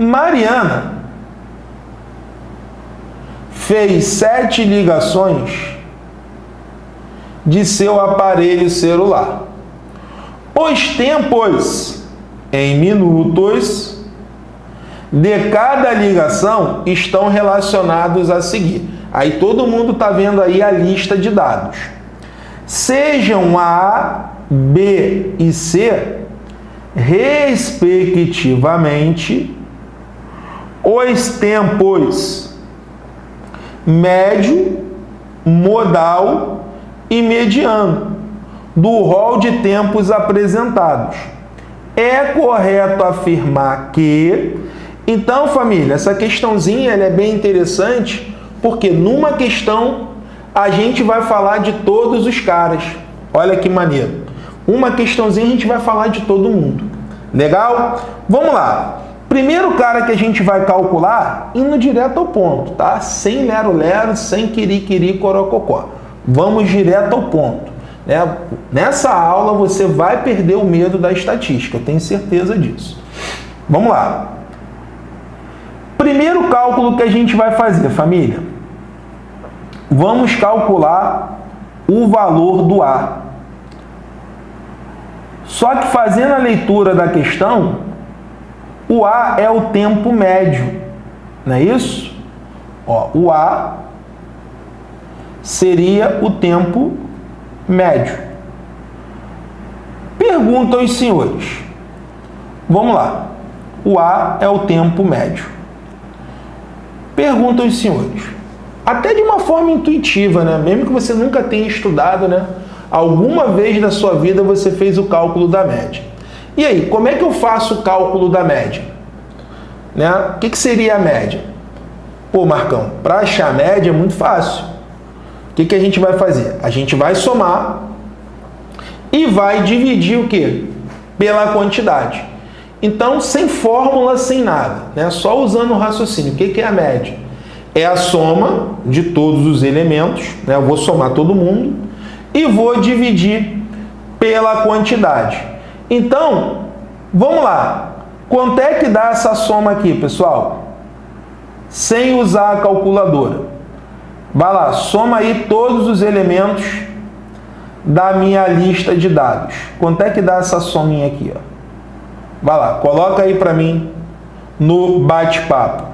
Mariana fez sete ligações de seu aparelho celular. Os tempos em minutos de cada ligação estão relacionados a seguir. Aí todo mundo está vendo aí a lista de dados. Sejam A, B e C, respectivamente, os tempos médio, modal e mediano do rol de tempos apresentados. É correto afirmar que... Então, família, essa questãozinha é bem interessante porque numa questão a gente vai falar de todos os caras. Olha que maneiro. Uma questãozinha a gente vai falar de todo mundo. Legal? Vamos lá. Primeiro cara que a gente vai calcular, indo direto ao ponto, tá? Sem lero-lero, sem quiri-quiri, corococó. Vamos direto ao ponto. Né? Nessa aula você vai perder o medo da estatística, tenho certeza disso. Vamos lá. Primeiro cálculo que a gente vai fazer, família. Vamos calcular o valor do A. Só que fazendo a leitura da questão, o A é o tempo médio, não é isso? Ó, o A seria o tempo médio. Pergunta aos senhores. Vamos lá. O A é o tempo médio. Pergunta aos senhores. Até de uma forma intuitiva, né? Mesmo que você nunca tenha estudado, né? Alguma vez na sua vida você fez o cálculo da média. E aí, como é que eu faço o cálculo da média? Né? O que, que seria a média? Pô, Marcão, para achar a média é muito fácil. O que, que a gente vai fazer? A gente vai somar e vai dividir o quê? Pela quantidade. Então, sem fórmula, sem nada, né? só usando o raciocínio. O que, que é a média? É a soma de todos os elementos, né? eu vou somar todo mundo, e vou dividir pela quantidade. Então, vamos lá. Quanto é que dá essa soma aqui, pessoal? Sem usar a calculadora. Vai lá, soma aí todos os elementos da minha lista de dados. Quanto é que dá essa sominha aqui? Ó? Vai lá, coloca aí para mim no bate-papo.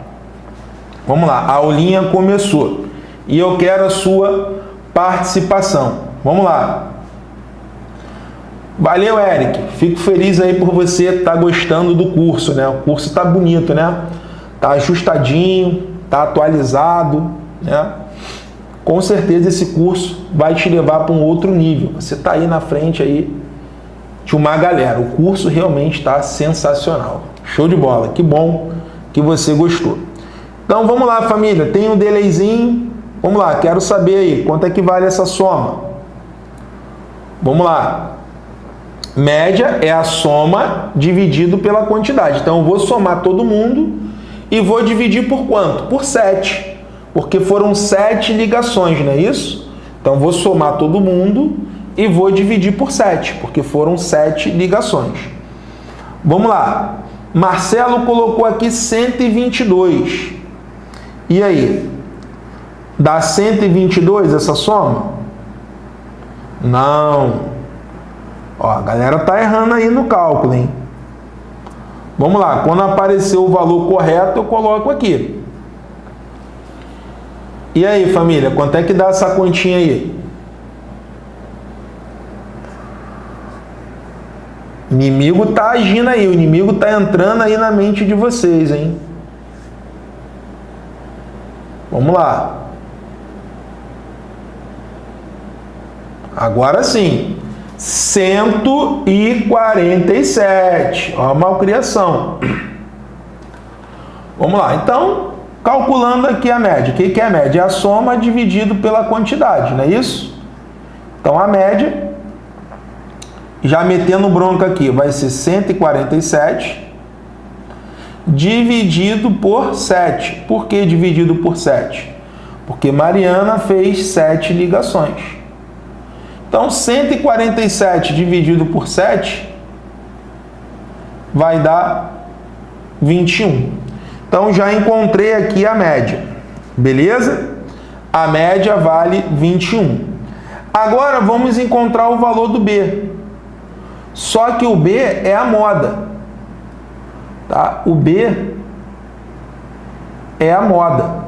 Vamos lá, a aulinha começou. E eu quero a sua participação. Vamos lá. Valeu, Eric. Fico feliz aí por você estar tá gostando do curso, né? O curso está bonito, né? Tá ajustadinho, tá atualizado, né? Com certeza esse curso vai te levar para um outro nível. Você está aí na frente aí de uma galera. O curso realmente está sensacional. Show de bola. Que bom que você gostou. Então vamos lá, família. Tem um delayzinho. Vamos lá, quero saber aí quanto é que vale essa soma. Vamos lá. Média é a soma dividido pela quantidade. Então, eu vou somar todo mundo e vou dividir por quanto? Por 7. Porque foram 7 ligações, não é isso? Então, vou somar todo mundo e vou dividir por 7, porque foram 7 ligações. Vamos lá. Marcelo colocou aqui 122. E aí? Dá 122 essa soma? Não. Ó, a galera tá errando aí no cálculo, hein? Vamos lá, quando aparecer o valor correto, eu coloco aqui. E aí, família, quanto é que dá essa continha aí? Inimigo tá agindo aí, o inimigo tá entrando aí na mente de vocês, hein? Vamos lá. Agora sim, 147. Ó, a malcriação. Vamos lá, então, calculando aqui a média. O que é a média? É a soma dividido pela quantidade, não é isso? Então, a média, já metendo bronca aqui, vai ser 147 dividido por 7. Por que dividido por 7? Porque Mariana fez 7 ligações. Então, 147 dividido por 7 vai dar 21. Então já encontrei aqui a média, beleza? A média vale 21. Agora vamos encontrar o valor do B. Só que o B é a moda. Tá? O B é a moda.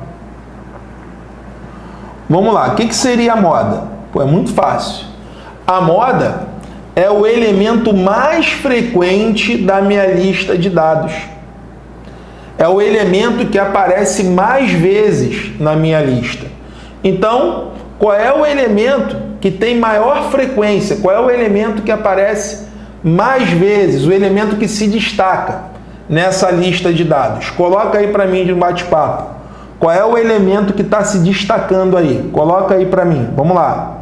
Vamos lá, o que, que seria a moda? Pô, é muito fácil. A moda é o elemento mais frequente da minha lista de dados. É o elemento que aparece mais vezes na minha lista. Então, qual é o elemento que tem maior frequência? Qual é o elemento que aparece mais vezes? O elemento que se destaca nessa lista de dados? Coloca aí para mim de um bate-papo. Qual é o elemento que está se destacando aí? Coloca aí para mim. Vamos lá.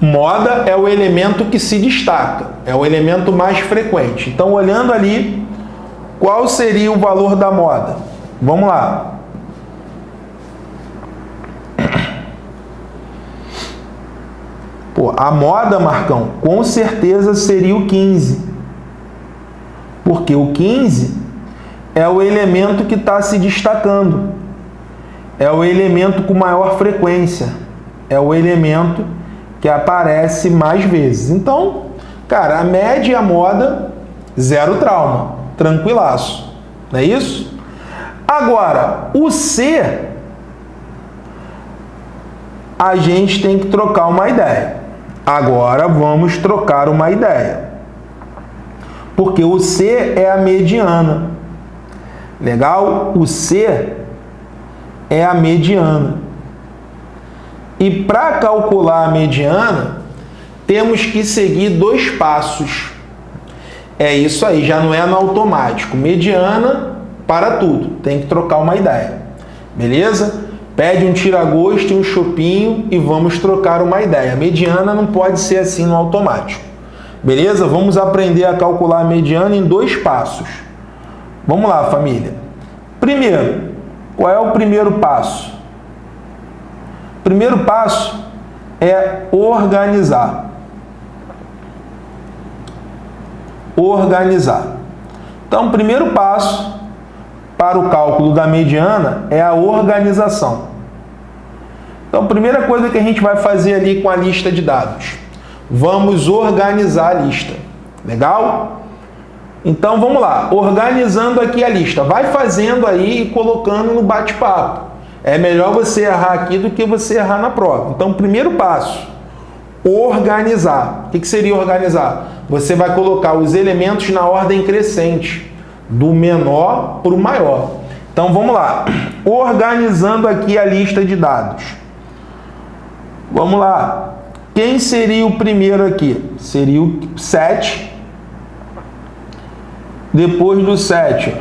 Moda é o elemento que se destaca, é o elemento mais frequente. Então, olhando ali, qual seria o valor da moda? Vamos lá. Pô, a moda, Marcão, com certeza seria o 15. Porque o 15 é o elemento que está se destacando. É o elemento com maior frequência. É o elemento que aparece mais vezes. Então, cara, a média e a moda, zero trauma. Tranquilaço. Não é isso? Agora, o C, a gente tem que trocar uma ideia. Agora vamos trocar uma ideia. Porque o C é a mediana. Legal? O C é a mediana. E para calcular a mediana, temos que seguir dois passos. É isso aí, já não é no automático. Mediana para tudo. Tem que trocar uma ideia. Beleza? Pede um tira-gosto e um chopinho e vamos trocar uma ideia. Mediana não pode ser assim no automático. Beleza? Vamos aprender a calcular a mediana em dois passos. Vamos lá, família. Primeiro, qual é o primeiro passo? Primeiro passo é organizar. Organizar. Então, primeiro passo para o cálculo da mediana é a organização. Então, primeira coisa que a gente vai fazer ali com a lista de dados, vamos organizar a lista. Legal? Então, vamos lá, organizando aqui a lista. Vai fazendo aí e colocando no bate-papo. É melhor você errar aqui do que você errar na prova. Então, primeiro passo, organizar. O que seria organizar? Você vai colocar os elementos na ordem crescente do menor para o maior. Então vamos lá, organizando aqui a lista de dados. Vamos lá, quem seria o primeiro aqui? Seria o 7. Depois do 7,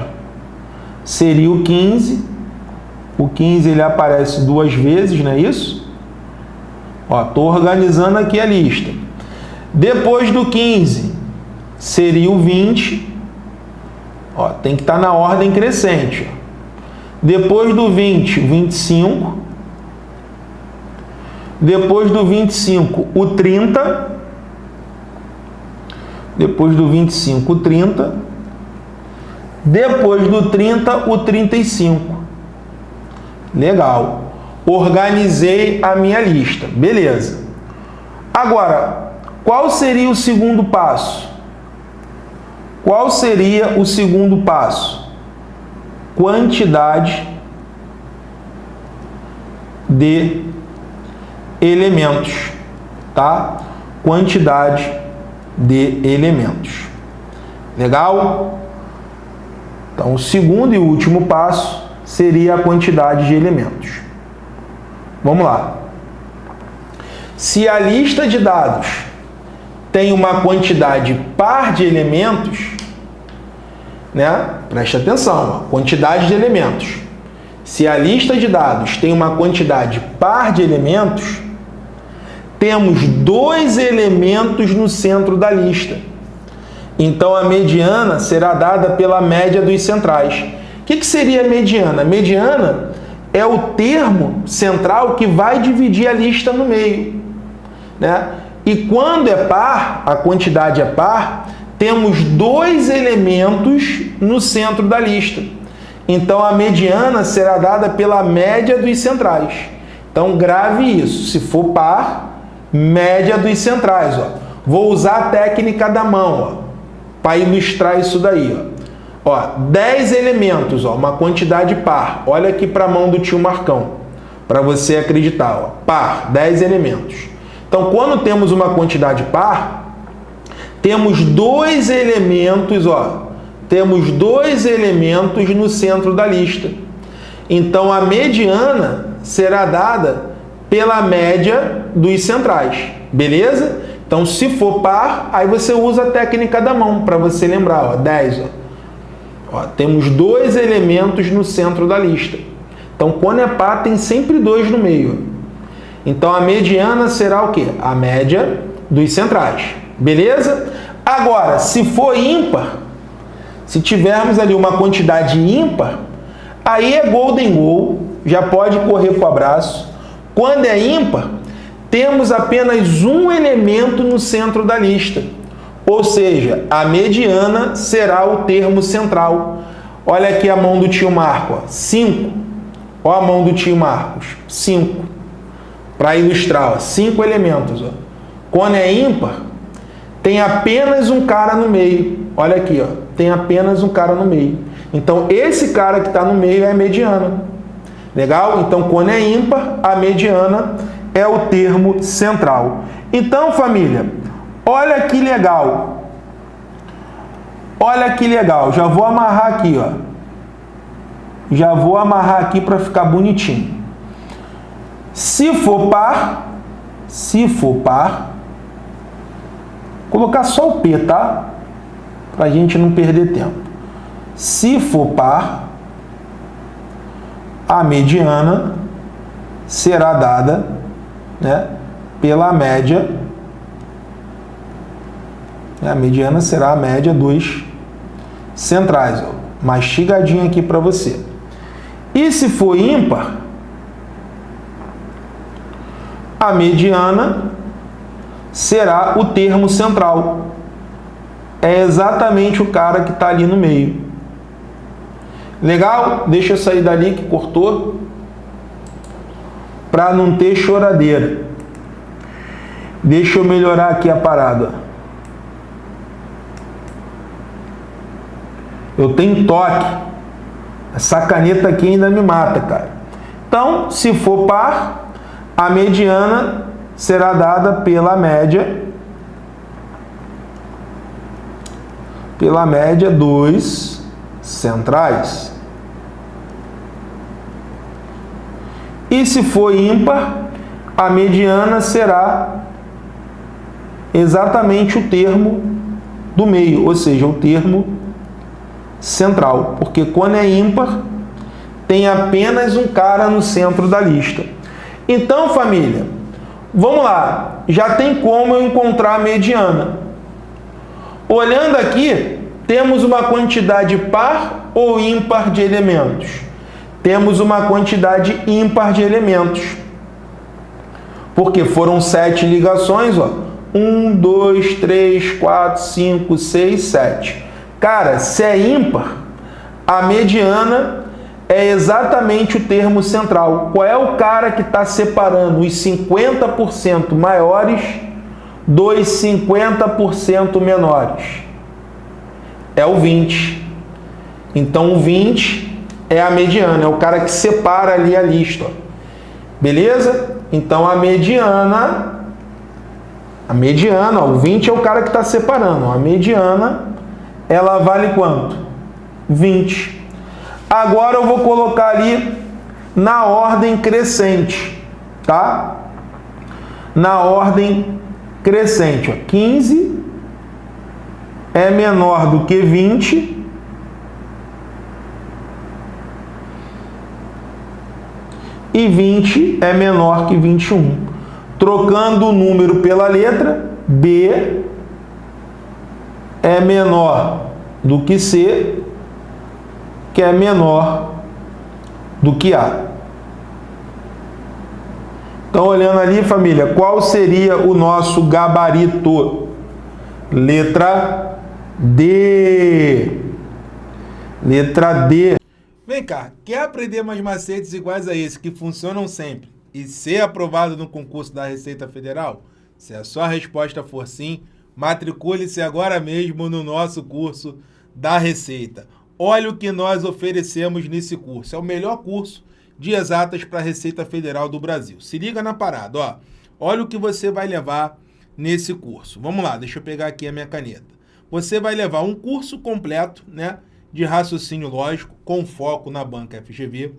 seria o 15. O 15 ele aparece duas vezes, não é isso? Estou organizando aqui a lista. Depois do 15, seria o 20. Ó, tem que estar tá na ordem crescente. Depois do 20, 25. Depois do 25, o 30. Depois do 25, o 30. Depois do 30, o 35. Legal. Organizei a minha lista. Beleza. Agora, qual seria o segundo passo? Qual seria o segundo passo? Quantidade de elementos, tá? Quantidade de elementos. Legal? Então, o segundo e último passo seria a quantidade de elementos. Vamos lá. Se a lista de dados tem uma quantidade par de elementos, né? Preste atenção, quantidade de elementos. Se a lista de dados tem uma quantidade par de elementos, temos dois elementos no centro da lista. Então, a mediana será dada pela média dos centrais. O que, que seria mediana? Mediana é o termo central que vai dividir a lista no meio. Né? E quando é par, a quantidade é par, temos dois elementos no centro da lista. Então, a mediana será dada pela média dos centrais. Então, grave isso. Se for par, média dos centrais. Ó. Vou usar a técnica da mão para ilustrar isso daí. Ó. Ó, 10 elementos, ó, uma quantidade par. Olha aqui para a mão do tio Marcão, para você acreditar. Ó. Par, 10 elementos. Então, quando temos uma quantidade par, temos dois elementos, ó, temos dois elementos no centro da lista. Então, a mediana será dada pela média dos centrais, beleza? Então, se for par, aí você usa a técnica da mão para você lembrar, ó, 10. Ó. Ó, temos dois elementos no centro da lista. Então, quando é par, tem sempre dois no meio. Então, a mediana será o quê? A média dos centrais, beleza? Agora, se for ímpar, se tivermos ali uma quantidade ímpar, aí é golden goal, já pode correr para o abraço. Quando é ímpar, temos apenas um elemento no centro da lista, ou seja, a mediana será o termo central. Olha aqui a mão do tio Marco, 5. Olha a mão do tio Marcos, 5. Para ilustrar, 5 elementos. Ó. Quando é ímpar, tem apenas um cara no meio. Olha aqui, ó, tem apenas um cara no meio. Então, esse cara que está no meio é a mediana. Legal? Então, quando é ímpar, a mediana é o termo central. Então, família, olha que legal. Olha que legal. Já vou amarrar aqui, ó. Já vou amarrar aqui para ficar bonitinho. Se for par, se for par, colocar só o P, tá? para a gente não perder tempo. Se for par, a mediana será dada né, pela média. A mediana será a média dos centrais. Ó, mastigadinho aqui para você. E se for ímpar, a mediana será o termo central é exatamente o cara que está ali no meio. Legal? Deixa eu sair dali que cortou. Para não ter choradeira. Deixa eu melhorar aqui a parada. Eu tenho toque. Essa caneta aqui ainda me mata, cara. Então, se for par, a mediana será dada pela média pela média dos centrais. E se for ímpar, a mediana será exatamente o termo do meio, ou seja, o termo central, porque quando é ímpar, tem apenas um cara no centro da lista. Então, família, vamos lá, já tem como eu encontrar a mediana. Olhando aqui, temos uma quantidade par ou ímpar de elementos? Temos uma quantidade ímpar de elementos. Porque foram sete ligações, ó. Um, dois, três, quatro, cinco, seis, sete. Cara, se é ímpar, a mediana é exatamente o termo central. Qual é o cara que está separando os 50% maiores dos 50% menores? É o 20. Então, o 20 é a mediana, é o cara que separa ali a lista. Beleza? Então, a mediana, a mediana, ó, o 20 é o cara que está separando. A mediana, ela vale quanto? 20. Agora eu vou colocar ali na ordem crescente, tá? Na ordem crescente. Ó. 15 é menor do que 20. E 20 é menor que 21. Trocando o número pela letra, B é menor do que C, que é menor do que A. Então, olhando ali, família, qual seria o nosso gabarito? Letra D. Letra D. Vem cá, quer aprender mais macetes iguais a esse que funcionam sempre e ser aprovado no concurso da Receita Federal? Se a sua resposta for sim, matricule-se agora mesmo no nosso curso da Receita. Olha o que nós oferecemos nesse curso. É o melhor curso de exatas para a Receita Federal do Brasil. Se liga na parada, ó. Olha o que você vai levar nesse curso. Vamos lá, deixa eu pegar aqui a minha caneta. Você vai levar um curso completo, né, de raciocínio lógico com foco na banca FGV,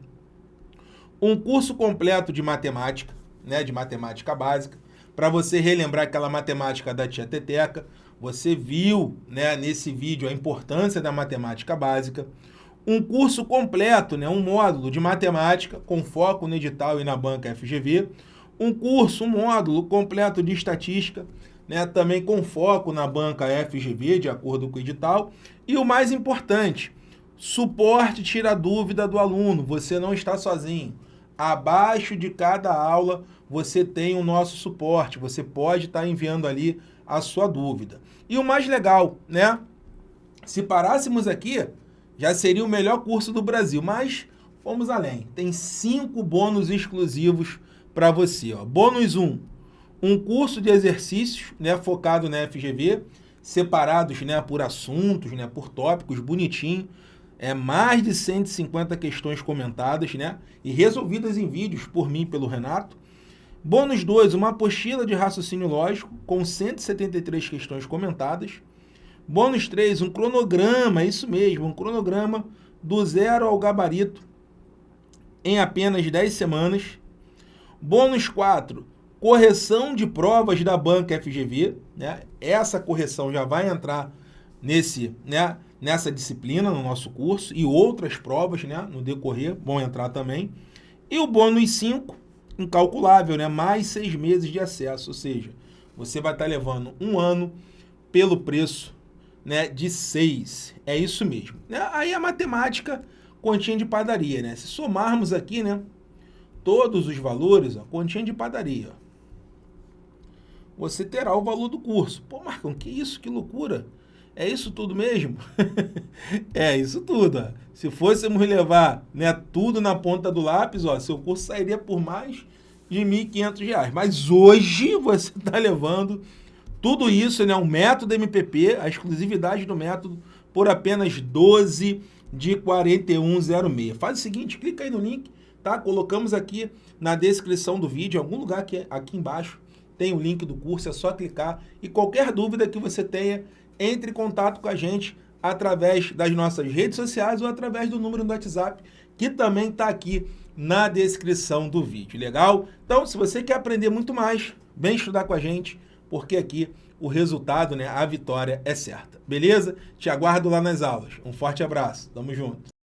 um curso completo de matemática, né, de matemática básica, para você relembrar aquela matemática da tia Teteca. Você viu né, nesse vídeo a importância da matemática básica. Um curso completo, né, um módulo de matemática com foco no edital e na banca FGV. Um curso, um módulo completo de estatística, né, também com foco na banca FGV, de acordo com o edital. E o mais importante, suporte tira dúvida do aluno. Você não está sozinho. Abaixo de cada aula você tem o nosso suporte, você pode estar enviando ali a sua dúvida. E o mais legal, né? Se parássemos aqui, já seria o melhor curso do Brasil, mas vamos além. Tem cinco bônus exclusivos para você. Ó. Bônus 1, um, um curso de exercícios né, focado na FGV, separados né, por assuntos, né, por tópicos, bonitinho é, mais de 150 questões comentadas né, e resolvidas em vídeos por mim e pelo Renato. Bônus 2, uma apostila de raciocínio lógico com 173 questões comentadas. Bônus 3, um cronograma, isso mesmo, um cronograma do zero ao gabarito em apenas 10 semanas. Bônus 4, correção de provas da banca FGV. Né? Essa correção já vai entrar nesse, né, nessa disciplina no nosso curso e outras provas né, no decorrer vão entrar também. E o bônus 5, incalculável, né, mais seis meses de acesso, ou seja, você vai estar levando um ano pelo preço né, de seis. É isso mesmo. Né? Aí a matemática, continha de padaria. Né? Se somarmos aqui né, todos os valores, ó, continha de padaria. Você terá o valor do curso. Pô, Marcão, que isso? Que loucura! É isso tudo mesmo? é isso tudo. Ó. Se fôssemos levar né, tudo na ponta do lápis, ó, seu curso sairia por mais de R$ 1.500. Mas hoje você está levando tudo isso, né, o método MPP, a exclusividade do método, por apenas 12 de 4106. Faz o seguinte, clica aí no link, tá? Colocamos aqui na descrição do vídeo, em algum lugar aqui, aqui embaixo, tem o link do curso, é só clicar. E qualquer dúvida que você tenha, entre em contato com a gente através das nossas redes sociais ou através do número do WhatsApp, que também está aqui na descrição do vídeo, legal? Então, se você quer aprender muito mais, vem estudar com a gente, porque aqui o resultado, né, a vitória é certa, beleza? Te aguardo lá nas aulas. Um forte abraço, tamo junto.